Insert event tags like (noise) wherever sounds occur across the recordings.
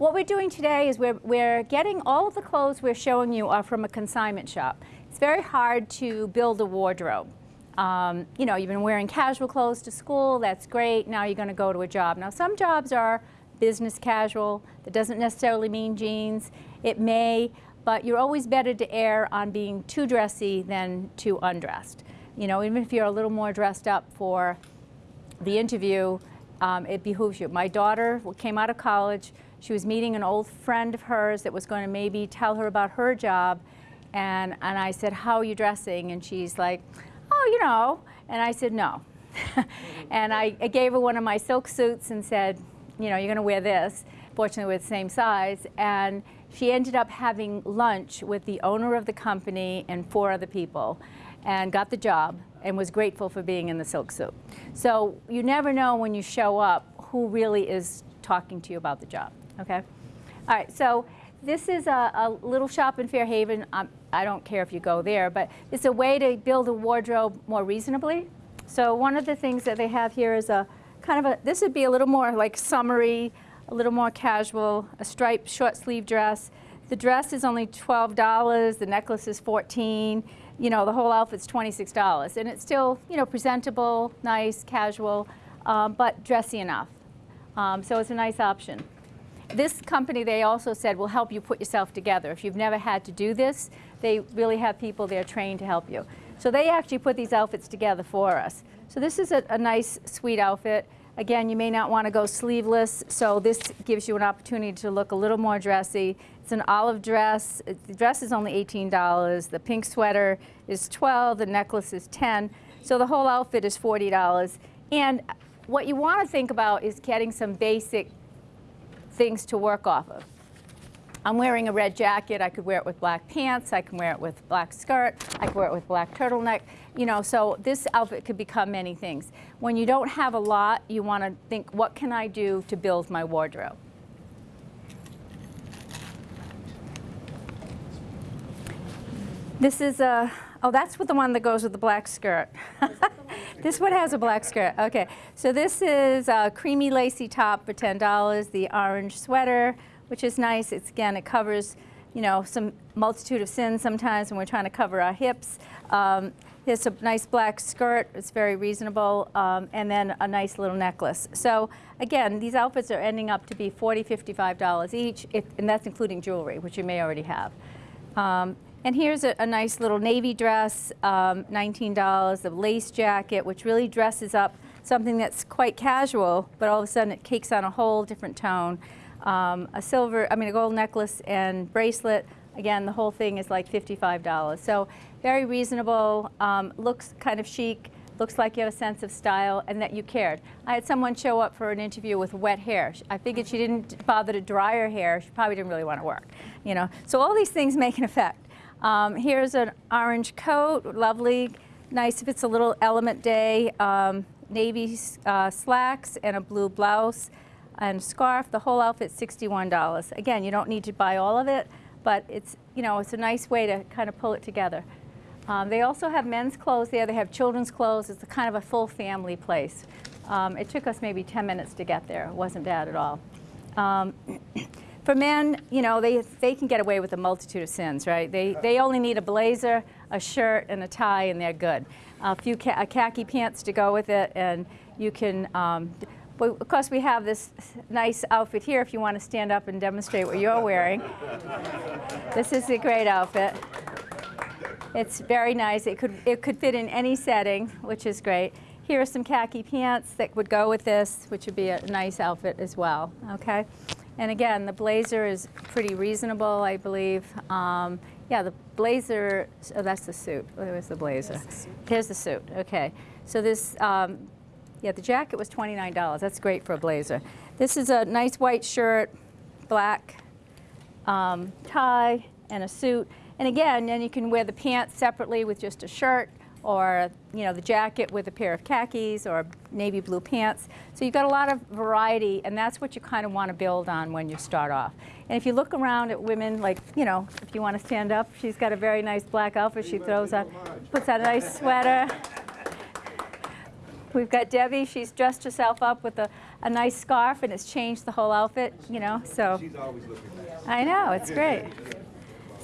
what we're doing today is we're, we're getting all of the clothes we're showing you are from a consignment shop. It's very hard to build a wardrobe. Um, you know, you've been wearing casual clothes to school, that's great, now you're gonna go to a job. Now some jobs are business casual, that doesn't necessarily mean jeans. It may, but you're always better to err on being too dressy than too undressed. You know, even if you're a little more dressed up for the interview, um, it behooves you. My daughter came out of college, she was meeting an old friend of hers that was going to maybe tell her about her job, and, and I said, how are you dressing? And she's like, oh, you know. And I said, no. (laughs) and I, I gave her one of my silk suits and said, you know, you're going to wear this. Fortunately, we're the same size. And she ended up having lunch with the owner of the company and four other people and got the job and was grateful for being in the silk suit. So you never know when you show up who really is talking to you about the job, okay? All right, so this is a, a little shop in Fairhaven. Um, I don't care if you go there, but it's a way to build a wardrobe more reasonably. So one of the things that they have here is a kind of a, this would be a little more like summery, a little more casual, a striped short sleeve dress. The dress is only $12, the necklace is 14 you know, the whole outfit's $26. And it's still, you know, presentable, nice, casual, um, but dressy enough. Um, so it's a nice option. This company, they also said, will help you put yourself together. If you've never had to do this, they really have people there trained to help you. So they actually put these outfits together for us. So this is a, a nice, sweet outfit. Again, you may not want to go sleeveless, so this gives you an opportunity to look a little more dressy. It's an olive dress. The dress is only $18. The pink sweater is 12. The necklace is 10. So the whole outfit is $40. And what you want to think about is getting some basic things to work off of. I'm wearing a red jacket. I could wear it with black pants. I can wear it with black skirt. I can wear it with black turtleneck. You know, so this outfit could become many things. When you don't have a lot, you want to think, what can I do to build my wardrobe? This is a, oh, that's the one that goes with the black skirt. (laughs) this one has a black skirt. Okay, so this is a creamy lacy top for $10, the orange sweater, which is nice. It's again, it covers, you know, some multitude of sins sometimes when we're trying to cover our hips. Um, it's a nice black skirt. It's very reasonable. Um, and then a nice little necklace. So again, these outfits are ending up to be $40, $55 each, if, and that's including jewelry, which you may already have. Um, and here's a, a, nice little navy dress, um, $19, a lace jacket, which really dresses up something that's quite casual, but all of a sudden it takes on a whole different tone um, a silver, I mean a gold necklace and bracelet. Again, the whole thing is like $55. So very reasonable, um, looks kind of chic, looks like you have a sense of style and that you cared. I had someone show up for an interview with wet hair. I figured she didn't bother to dry her hair. She probably didn't really want to work, you know. So all these things make an effect. Um, here's an orange coat, lovely, nice if it's a little element day, um, navy uh, slacks and a blue blouse and scarf. The whole outfit $61. Again, you don't need to buy all of it, but it's, you know, it's a nice way to kind of pull it together. Um, they also have men's clothes there. They have children's clothes. It's kind of a full family place. Um, it took us maybe 10 minutes to get there. It wasn't bad at all. For men, you know, they, they can get away with a multitude of sins, right? They, they only need a blazer, a shirt, and a tie, and they're good. A few ca khaki pants to go with it, and you can um, but of course, we have this nice outfit here if you want to stand up and demonstrate what you're wearing. (laughs) this is a great outfit. It's very nice. It could, it could fit in any setting, which is great. Here are some khaki pants that would go with this, which would be a nice outfit as well, okay? And again, the blazer is pretty reasonable, I believe. Um, yeah, the blazer, oh, that's the suit. Where was the blazer? The suit. Here's the suit, okay. So this, um, yeah, the jacket was $29. That's great for a blazer. This is a nice white shirt, black um, tie, and a suit. And again, then you can wear the pants separately with just a shirt or you know the jacket with a pair of khakis or navy blue pants. So you've got a lot of variety and that's what you kind of want to build on when you start off. And if you look around at women, like, you know, if you want to stand up, she's got a very nice black outfit. She throws on, puts on a nice sweater. We've got Debbie. She's dressed herself up with a, a nice scarf and it's changed the whole outfit, you know, so. She's always looking nice. I know, it's great.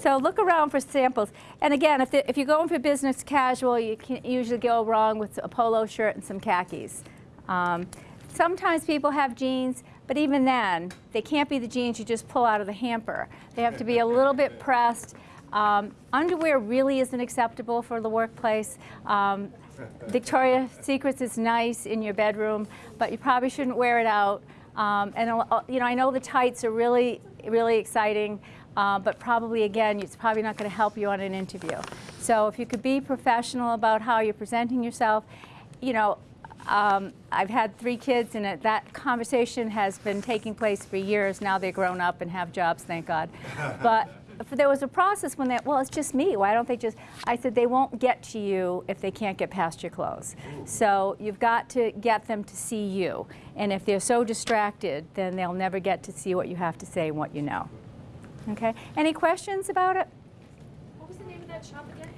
So look around for samples. And again, if, the, if you're going for business casual, you can usually go wrong with a polo shirt and some khakis. Um, sometimes people have jeans, but even then, they can't be the jeans you just pull out of the hamper. They have to be a little bit pressed. Um, underwear really isn't acceptable for the workplace. Um, Victoria's Secrets is nice in your bedroom, but you probably shouldn't wear it out. Um, and you know, I know the tights are really, really exciting, uh, but probably again, it's probably not going to help you on an interview. So if you could be professional about how you're presenting yourself, you know, um, I've had three kids, and it, that conversation has been taking place for years. Now they're grown up and have jobs, thank God. (laughs) But there was a process when they, well, it's just me. Why don't they just? I said they won't get to you if they can't get past your clothes. So you've got to get them to see you. And if they're so distracted, then they'll never get to see what you have to say and what you know. Okay. Any questions about it? What was the name of that shop again?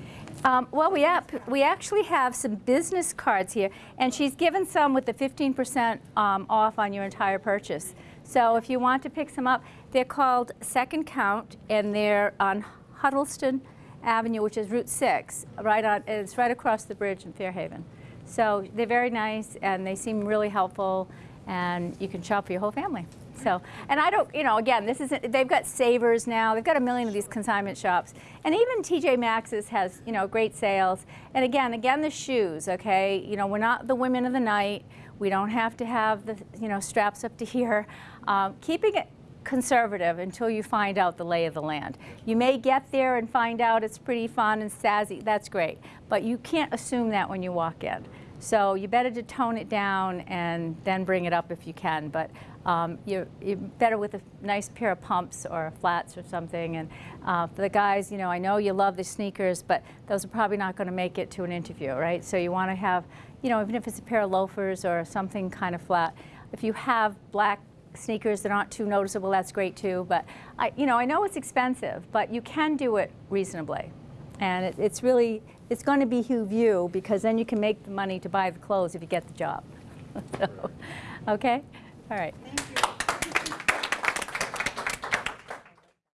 Um, well, we, we actually have some business cards here, and she's given some with the 15% um, off on your entire purchase. So if you want to pick some up, they're called Second Count, and they're on Huttleston Avenue, which is Route 6, right on, it's right across the bridge in Fairhaven. So they're very nice, and they seem really helpful, and you can shop for your whole family. So, and I don't, you know, again, this isn't, they've got savers now. They've got a million of these consignment shops. And even TJ Maxx's has, you know, great sales. And again, again, the shoes, okay? You know, we're not the women of the night. We don't have to have the, you know, straps up to here. Um, keeping it conservative until you find out the lay of the land. You may get there and find out it's pretty fun and sassy. That's great. But you can't assume that when you walk in. So you better to tone it down and then bring it up if you can. But um, you're, you're better with a nice pair of pumps or flats or something. And uh, for the guys, you know, I know you love the sneakers, but those are probably not going to make it to an interview, right? So you want to have, you know, even if it's a pair of loafers or something kind of flat. If you have black sneakers that aren't too noticeable, that's great too. But I, you know, I know it's expensive, but you can do it reasonably. And it, it's really, it's going to behoove you because then you can make the money to buy the clothes if you get the job. (laughs) so, okay? All right.